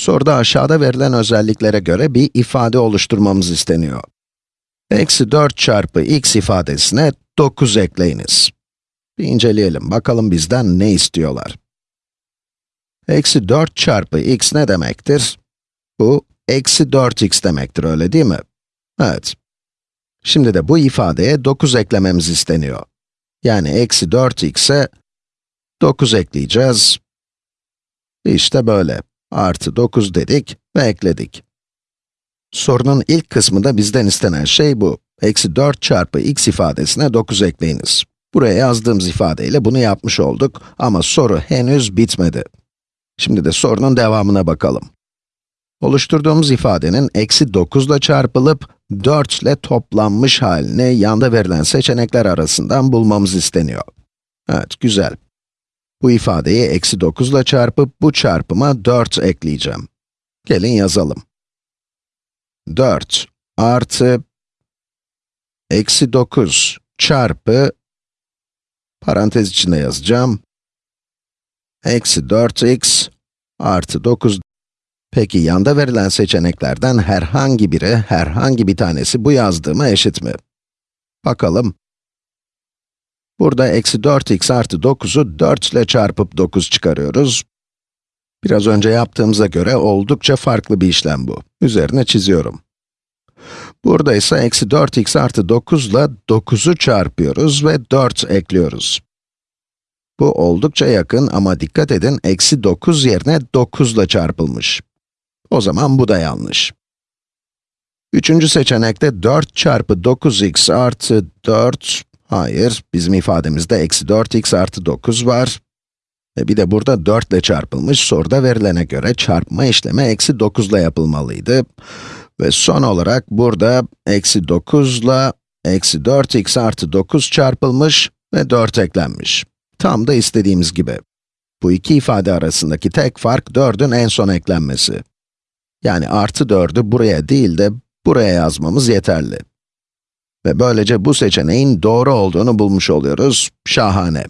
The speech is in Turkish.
Soruda aşağıda verilen özelliklere göre bir ifade oluşturmamız isteniyor. Eksi 4 çarpı x ifadesine 9 ekleyiniz. Bir inceleyelim, bakalım bizden ne istiyorlar. Eksi 4 çarpı x ne demektir? Bu, eksi 4x demektir, öyle değil mi? Evet. Şimdi de bu ifadeye 9 eklememiz isteniyor. Yani eksi 4x'e 9 ekleyeceğiz. İşte böyle. Artı 9 dedik ve ekledik. Sorunun ilk kısmında bizden istenen şey bu. Eksi 4 çarpı x ifadesine 9 ekleyiniz. Buraya yazdığımız ifadeyle bunu yapmış olduk ama soru henüz bitmedi. Şimdi de sorunun devamına bakalım. Oluşturduğumuz ifadenin eksi 9 ile çarpılıp 4 ile toplanmış halini yanda verilen seçenekler arasından bulmamız isteniyor. Evet, güzel. Bu ifadeyi eksi 9 ile çarpıp bu çarpıma 4 ekleyeceğim. Gelin yazalım. 4 artı eksi 9 çarpı parantez içinde yazacağım. Eksi 4x artı 9. Peki yanda verilen seçeneklerden herhangi biri, herhangi bir tanesi bu yazdığıma eşit mi? Bakalım. Burada eksi 4x artı 9'u 4 ile çarpıp 9 çıkarıyoruz. Biraz önce yaptığımıza göre oldukça farklı bir işlem bu. Üzerine çiziyorum. Burada ise eksi 4x artı 9 ile 9'u çarpıyoruz ve 4 ekliyoruz. Bu oldukça yakın ama dikkat edin, eksi 9 yerine 9 ile çarpılmış. O zaman bu da yanlış. Üçüncü seçenekte 4 çarpı 9x artı 4, hayır, bizim ifademizde eksi 4x artı 9 var. Ve bir de burada 4 ile çarpılmış, soruda verilene göre çarpma işlemi eksi 9 ile yapılmalıydı. Ve son olarak burada eksi 9 ile eksi 4x artı 9 çarpılmış ve 4 eklenmiş. Tam da istediğimiz gibi. Bu iki ifade arasındaki tek fark 4'ün en son eklenmesi. Yani artı 4'ü buraya değil de buraya yazmamız yeterli. Ve böylece bu seçeneğin doğru olduğunu bulmuş oluyoruz. Şahane.